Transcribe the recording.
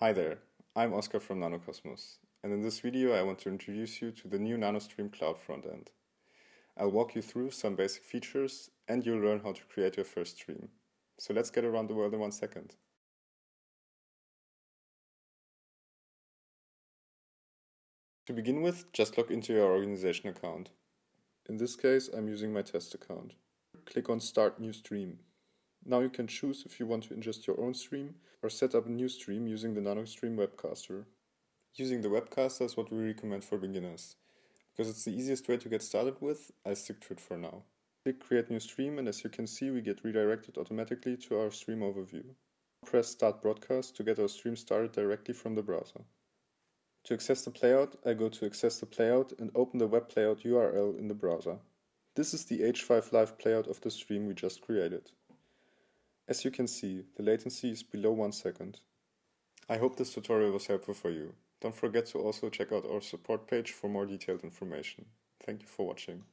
Hi there, I'm Oscar from Nanocosmos, and in this video I want to introduce you to the new NanoStream Cloud frontend. I'll walk you through some basic features and you'll learn how to create your first stream. So let's get around the world in one second. To begin with, just log into your organization account. In this case, I'm using my test account. Click on Start New Stream. Now you can choose if you want to ingest your own stream or set up a new stream using the NanoStream Webcaster. Using the Webcaster is what we recommend for beginners. Because it's the easiest way to get started with, I'll stick to it for now. Click Create New Stream and as you can see we get redirected automatically to our stream overview. Press Start Broadcast to get our stream started directly from the browser. To access the playout, I go to Access the Playout and open the web playout URL in the browser. This is the H5 Live playout of the stream we just created. As you can see, the latency is below 1 second. I hope this tutorial was helpful for you. Don't forget to also check out our support page for more detailed information. Thank you for watching.